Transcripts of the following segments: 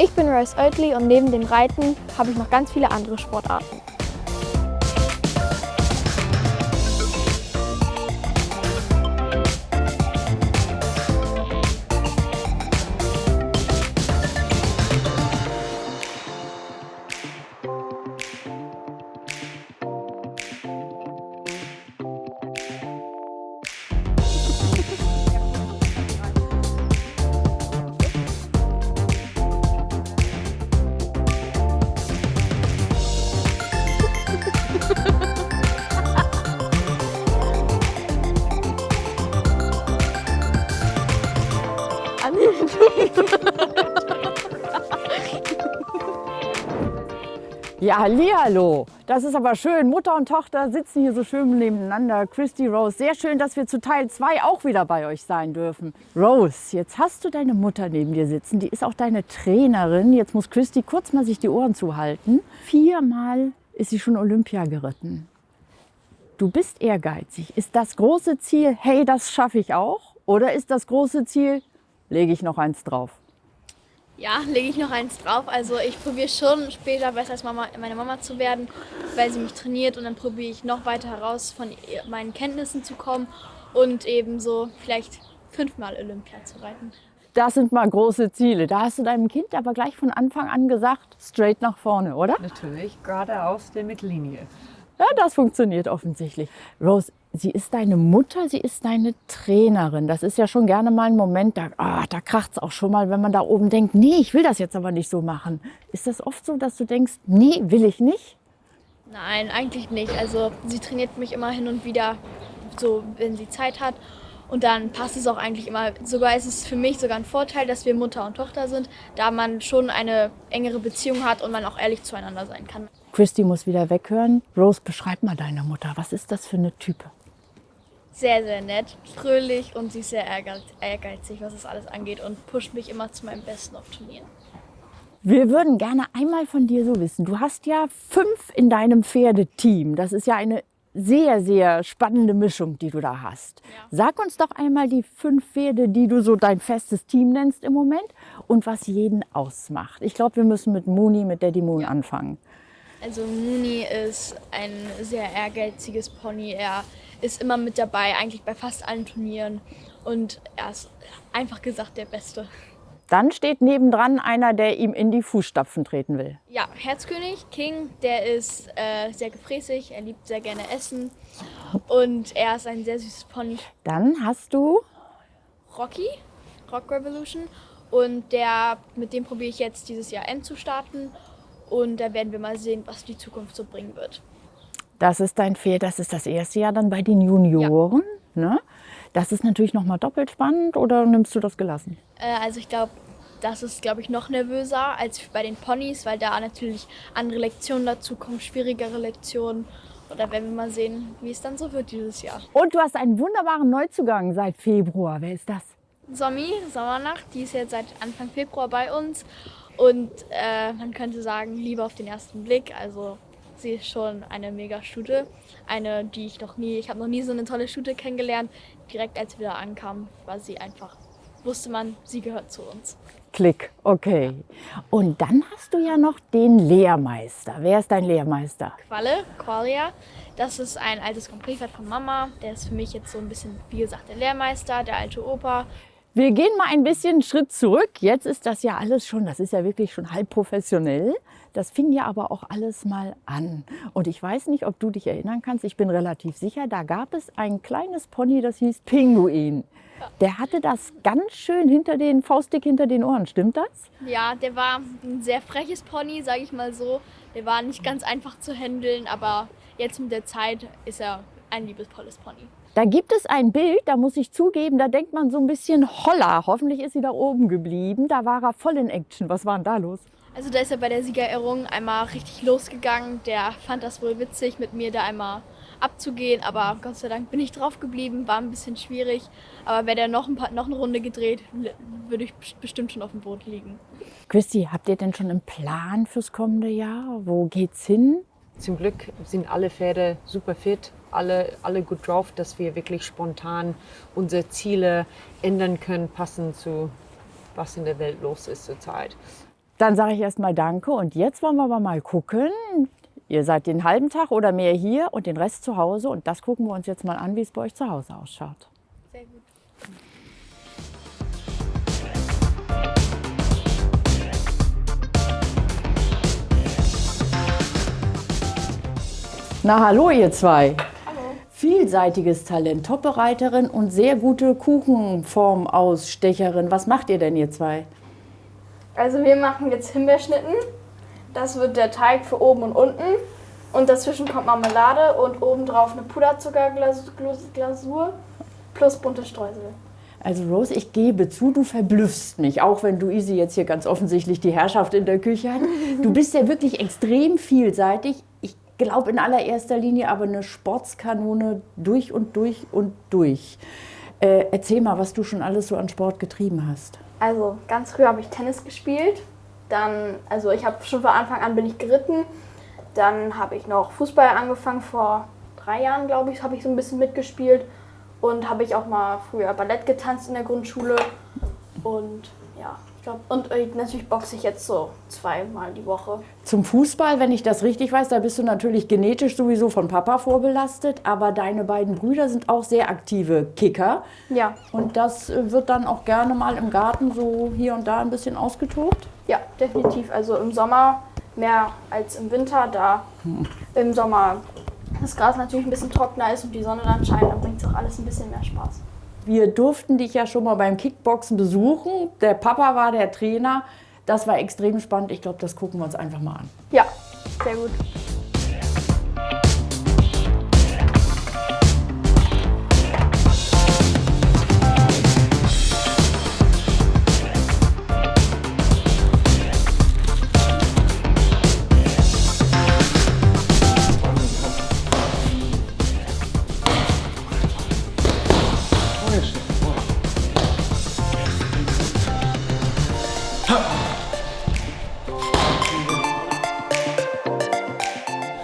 Ich bin Royce Oatley und neben dem Reiten habe ich noch ganz viele andere Sportarten. Ja, hallo. Das ist aber schön. Mutter und Tochter sitzen hier so schön nebeneinander. Christy Rose, sehr schön, dass wir zu Teil 2 auch wieder bei euch sein dürfen. Rose, jetzt hast du deine Mutter neben dir sitzen. Die ist auch deine Trainerin. Jetzt muss Christy kurz mal sich die Ohren zuhalten. Viermal ist sie schon Olympia geritten. Du bist ehrgeizig. Ist das große Ziel, hey, das schaffe ich auch? Oder ist das große Ziel, lege ich noch eins drauf? Ja, lege ich noch eins drauf. Also ich probiere schon später besser als Mama, meine Mama zu werden, weil sie mich trainiert und dann probiere ich noch weiter heraus von meinen Kenntnissen zu kommen und eben so vielleicht fünfmal Olympia zu reiten. Das sind mal große Ziele. Da hast du deinem Kind aber gleich von Anfang an gesagt, straight nach vorne, oder? Natürlich, geradeaus der Mittellinie. Ja, das funktioniert offensichtlich. Rose, sie ist deine Mutter, sie ist deine Trainerin. Das ist ja schon gerne mal ein Moment, da, oh, da kracht es auch schon mal, wenn man da oben denkt, nee, ich will das jetzt aber nicht so machen. Ist das oft so, dass du denkst, nee, will ich nicht? Nein, eigentlich nicht. Also sie trainiert mich immer hin und wieder, so wenn sie Zeit hat. Und dann passt es auch eigentlich immer. Sogar ist es für mich sogar ein Vorteil, dass wir Mutter und Tochter sind, da man schon eine engere Beziehung hat und man auch ehrlich zueinander sein kann. Christy muss wieder weghören. Rose, beschreib mal deine Mutter. Was ist das für eine Type? Sehr, sehr nett, fröhlich und sie ist sehr ehrgeizig, was das alles angeht und pusht mich immer zu meinem Besten auf Turnieren. Wir würden gerne einmal von dir so wissen. Du hast ja fünf in deinem Pferdeteam. Das ist ja eine sehr, sehr spannende Mischung, die du da hast. Ja. Sag uns doch einmal die fünf Pferde, die du so dein festes Team nennst im Moment und was jeden ausmacht. Ich glaube, wir müssen mit Mooney, mit Daddy Moon ja. anfangen. Also Mooney ist ein sehr ehrgeiziges Pony. Er ist immer mit dabei, eigentlich bei fast allen Turnieren. Und er ist einfach gesagt der Beste. Dann steht nebendran einer, der ihm in die Fußstapfen treten will. Ja, Herzkönig, King, der ist äh, sehr gefräßig, er liebt sehr gerne Essen und er ist ein sehr süßes Pony. Dann hast du Rocky, Rock Revolution und der, mit dem probiere ich jetzt dieses Jahr End zu starten und da werden wir mal sehen, was die Zukunft so bringen wird. Das ist dein Pferd, das ist das erste Jahr dann bei den Junioren. Ja. Ne? Das ist natürlich noch mal doppelt spannend oder nimmst du das gelassen? Äh, also ich glaube, das ist, glaube ich, noch nervöser als bei den Ponys, weil da natürlich andere Lektionen dazu kommen, schwierigere Lektionen. Da werden wir mal sehen, wie es dann so wird dieses Jahr. Und du hast einen wunderbaren Neuzugang seit Februar. Wer ist das? Somi, Sommernacht, die ist jetzt seit Anfang Februar bei uns. Und äh, man könnte sagen, Liebe auf den ersten Blick. Also sie ist schon eine mega Stute. Eine, die ich noch nie, ich habe noch nie so eine tolle Stute kennengelernt. Direkt als sie wieder ankam, war sie einfach, wusste man, sie gehört zu uns. Klick, okay. Und dann hast du ja noch den Lehrmeister. Wer ist dein Lehrmeister? Qualle, Qualia. Das ist ein altes Komplettpferd von Mama. Der ist für mich jetzt so ein bisschen, wie gesagt, der Lehrmeister, der alte Opa. Wir gehen mal ein bisschen einen Schritt zurück. Jetzt ist das ja alles schon, das ist ja wirklich schon halb professionell. Das fing ja aber auch alles mal an. Und ich weiß nicht, ob du dich erinnern kannst, ich bin relativ sicher, da gab es ein kleines Pony, das hieß Pinguin. Der hatte das ganz schön hinter den, faustdick hinter den Ohren, stimmt das? Ja, der war ein sehr freches Pony, sage ich mal so. Der war nicht ganz einfach zu handeln, aber jetzt mit der Zeit ist er ein liebesvolles Pony. Da gibt es ein Bild, da muss ich zugeben, da denkt man so ein bisschen holla. Hoffentlich ist sie da oben geblieben. Da war er voll in Action. Was war denn da los? Also da ist er bei der Siegerehrung einmal richtig losgegangen. Der fand das wohl witzig, mit mir da einmal abzugehen. Aber Gott sei Dank bin ich drauf geblieben, war ein bisschen schwierig. Aber wäre der noch, ein paar, noch eine Runde gedreht, würde ich bestimmt schon auf dem Boot liegen. Christi, habt ihr denn schon einen Plan fürs kommende Jahr? Wo geht's hin? Zum Glück sind alle Pferde super fit, alle, alle gut drauf, dass wir wirklich spontan unsere Ziele ändern können, passend zu was in der Welt los ist zurzeit. Dann sage ich erstmal Danke und jetzt wollen wir aber mal gucken. Ihr seid den halben Tag oder mehr hier und den Rest zu Hause und das gucken wir uns jetzt mal an, wie es bei euch zu Hause ausschaut. Sehr gut. Na hallo ihr zwei. Vielseitiges Talent, Top-Bereiterin und sehr gute Kuchenformausstecherin. Was macht ihr denn ihr zwei? Also wir machen jetzt Himbeerschnitten. Das wird der Teig für oben und unten. Und dazwischen kommt Marmelade und obendrauf eine Puderzuckerglasur plus bunte Streusel. Also Rose, ich gebe zu, du verblüffst mich, auch wenn Luise jetzt hier ganz offensichtlich die Herrschaft in der Küche hat. Du bist ja wirklich extrem vielseitig. Ich glaube in allererster Linie aber eine Sportskanone durch und durch und durch. Äh, erzähl mal, was du schon alles so an Sport getrieben hast. Also ganz früh habe ich Tennis gespielt. Dann, also ich habe schon von Anfang an bin ich geritten. Dann habe ich noch Fußball angefangen. Vor drei Jahren, glaube ich, habe ich so ein bisschen mitgespielt. Und habe ich auch mal früher Ballett getanzt in der Grundschule. Und glaube, und äh, natürlich boxe ich jetzt so zweimal die Woche. Zum Fußball, wenn ich das richtig weiß, da bist du natürlich genetisch sowieso von Papa vorbelastet, aber deine beiden Brüder sind auch sehr aktive Kicker. Ja, Und das äh, wird dann auch gerne mal im Garten so hier und da ein bisschen ausgetobt. ja, definitiv. Also im Sommer mehr als im Winter, da im Sommer das Gras natürlich ein bisschen trockener ist und die Sonne dann scheint, dann bringt es auch alles ein bisschen mehr Spaß. Wir durften dich ja schon mal beim Kickboxen besuchen. Der Papa war der Trainer. Das war extrem spannend. Ich glaube, das gucken wir uns einfach mal an. Ja, sehr gut.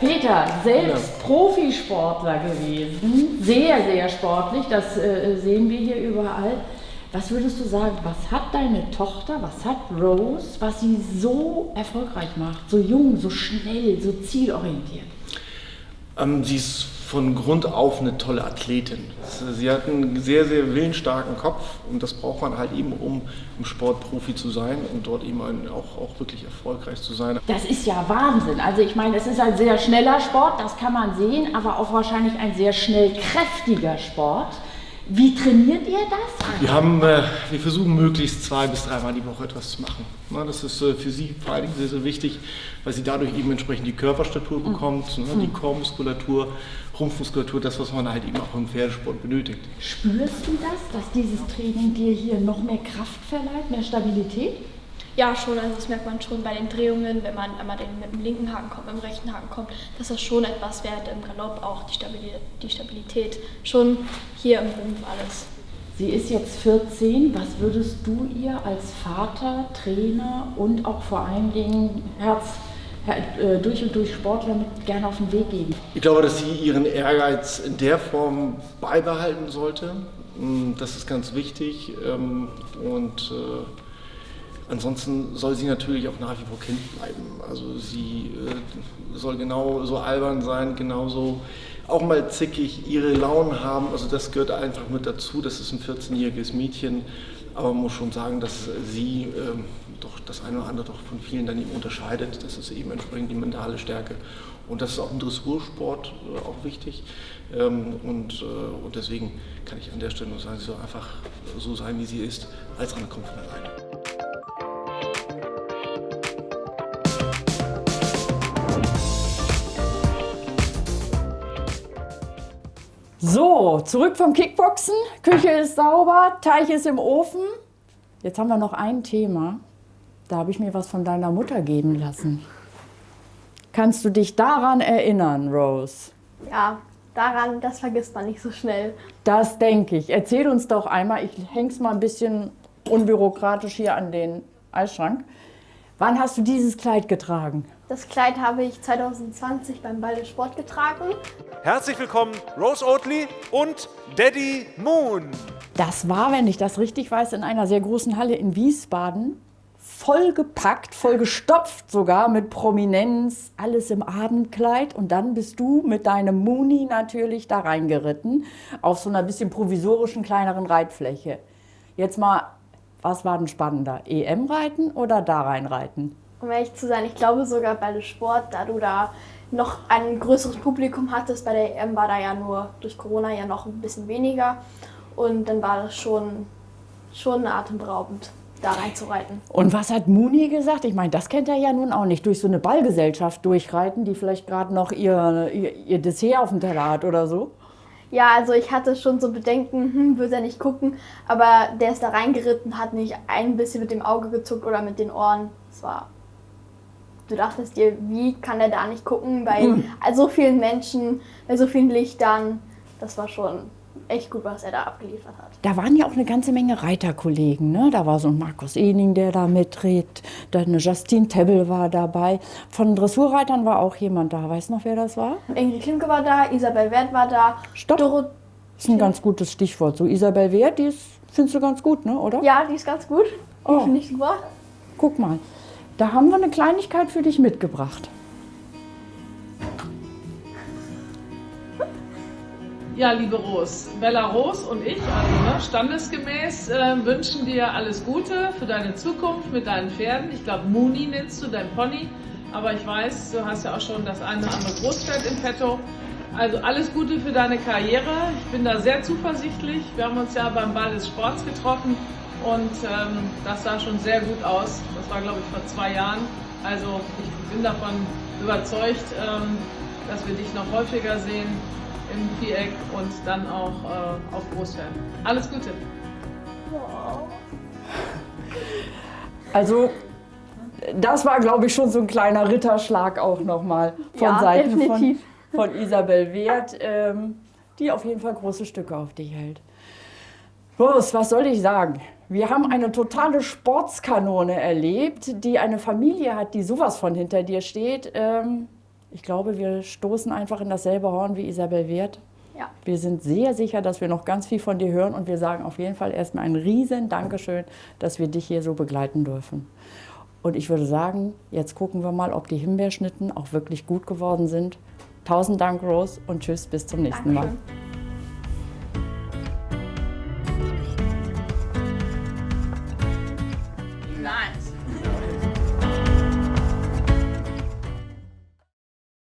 Peter, selbst Profisportler gewesen, sehr, sehr sportlich, das äh, sehen wir hier überall. Was würdest du sagen, was hat deine Tochter, was hat Rose, was sie so erfolgreich macht, so jung, so schnell, so zielorientiert? Ähm, sie ist von Grund auf eine tolle Athletin. Sie hat einen sehr, sehr willensstarken Kopf und das braucht man halt eben, um im Sport Profi zu sein und dort eben auch, auch wirklich erfolgreich zu sein. Das ist ja Wahnsinn. Also ich meine, es ist ein sehr schneller Sport, das kann man sehen, aber auch wahrscheinlich ein sehr schnell kräftiger Sport. Wie trainiert ihr das? Wir, haben, äh, wir versuchen möglichst zwei bis dreimal die Woche etwas zu machen. Na, das ist äh, für sie vor allen Dingen sehr, sehr wichtig, weil sie dadurch eben entsprechend die Körperstatur bekommt, ne, die Kormuskulatur, Rumpfmuskulatur, das, was man halt eben auch im Pferdesport benötigt. Spürst du das, dass dieses Training dir hier noch mehr Kraft verleiht, mehr Stabilität? Ja, schon. Also das merkt man schon bei den Drehungen, wenn man einmal den, mit dem linken Haken kommt, mit dem rechten Haken kommt, dass das schon etwas wert im Galopp auch die Stabilität, die Stabilität schon hier im Rumpf alles. Sie ist jetzt 14. Was würdest du ihr als Vater, Trainer und auch vor allen Dingen Herz, Her- äh, durch und durch Sportler mit gerne auf den Weg geben? Ich glaube, dass sie ihren Ehrgeiz in der Form beibehalten sollte. Mm, Das ist ganz wichtig. ähm, Und äh, ansonsten soll sie natürlich auch nach wie vor Kind bleiben. Also sie äh, soll genauso albern sein, genauso auch mal zickig ihre Launen haben. Also das gehört einfach mit dazu. Das ist ein 14-jähriges Mädchen. Aber man muss schon sagen, dass sie ähm, doch das eine oder andere doch von vielen dann eben unterscheidet. Das ist eben entsprechend die mentale Stärke. Und das ist auch im Dressursport äh, auch wichtig. Ähm, und, äh, und deswegen kann ich an der Stelle nur sagen, sie soll einfach so sein, wie sie ist. Als andere kommt von alleine. So, zurück vom Kickboxen. Küche ist sauber, Teich ist im Ofen. Jetzt haben wir noch ein Thema. Da habe ich mir was von deiner Mutter geben lassen. Kannst du dich daran erinnern, Rose? Ja, daran, das vergisst man nicht so schnell. Das denke ich. Erzähl uns doch einmal, ich häng's mal ein bisschen unbürokratisch hier an den Eisschrank. Wann hast du dieses Kleid getragen? Das Kleid habe ich 2020 beim Ball des Sport getragen. Herzlich willkommen, Rose Oatley und Daddy Moon. Das war, wenn ich das richtig weiß, in einer sehr großen Halle in Wiesbaden vollgepackt, vollgestopft sogar mit Prominenz, alles im Abendkleid. Und dann bist du mit deinem Muni natürlich da reingeritten, auf so einer bisschen provisorischen kleineren Reitfläche. Jetzt mal, was war denn spannender? EM-Reiten oder da reinreiten? Um ehrlich zu sein, ich glaube sogar bei dem Sport, da du da noch ein größeres Publikum hattest. Bei der EM war da ja nur durch Corona ja noch ein bisschen weniger. Und dann war das schon, schon atemberaubend, da reinzureiten. Und was hat Muni gesagt? Ich meine, das kennt er ja nun auch nicht. Durch so eine Ballgesellschaft durchreiten, die vielleicht gerade noch ihr, ihr, ihr Dessert auf dem Teller hat oder so. Ja, also ich hatte schon so Bedenken, hm, wird er nicht gucken, aber der ist da reingeritten, hat nicht ein bisschen mit dem Auge gezuckt oder mit den Ohren. Es war. Du dachtest dir, wie kann er da nicht gucken bei Hm. so vielen Menschen, bei so vielen Lichtern. Das war schon echt gut, was er da abgeliefert hat. Da waren ja auch eine ganze Menge Reiterkollegen. Ne? Da war so ein Markus Ening, der da mitredet. Dann eine Justine Tebbel war dabei. Von Dressurreitern war auch jemand da. Weißt du noch, wer das war? Ingrid Klimke war da, Isabel Wert war da. Stopp. Doro Das ist ein ganz gutes Stichwort. So Isabel Wert, die ist, findest du ganz gut, ne? oder? ja, die ist ganz gut. Die Oh. finde ich super. Guck mal, da haben wir eine Kleinigkeit für dich mitgebracht. Ja, liebe Ros, Bella Ros und ich, also ne, standesgemäß, äh, wünschen dir alles Gute für deine Zukunft mit deinen Pferden. Ich glaube, Muni nennst du dein Pony, aber ich weiß, du hast ja auch schon das eine oder andere Großpferd im Petto. Also alles Gute für deine Karriere. Ich bin da sehr zuversichtlich. Wir haben uns ja beim Ball des Sports getroffen und ähm, das sah schon sehr gut aus. Das war, glaube ich, vor zwei Jahren. Also ich bin davon überzeugt, ähm, dass wir dich noch häufiger sehen im Viereck und dann auch äh, auf Großfern. Alles Gute! Also, das war, glaube ich, schon so ein kleiner Ritterschlag auch nochmal von Ja, Seiten von, definitiv. von Isabel Wert, ähm, die auf jeden Fall große Stücke auf dich hält. Rose, was soll ich sagen? Wir haben eine totale Sportskanone erlebt, die eine Familie hat, die sowas von hinter dir steht. Ähm, ich glaube, wir stoßen einfach in dasselbe Horn wie Isabel Wert. Ja. Wir sind sehr sicher, dass wir noch ganz viel von dir hören und wir sagen auf jeden Fall erstmal ein riesen Dankeschön, dass wir dich hier so begleiten dürfen. Und ich würde sagen, jetzt gucken wir mal, ob die Himbeerschnitten auch wirklich gut geworden sind. Tausend Dank, Rose, und tschüss, bis zum nächsten Mal. Dankeschön.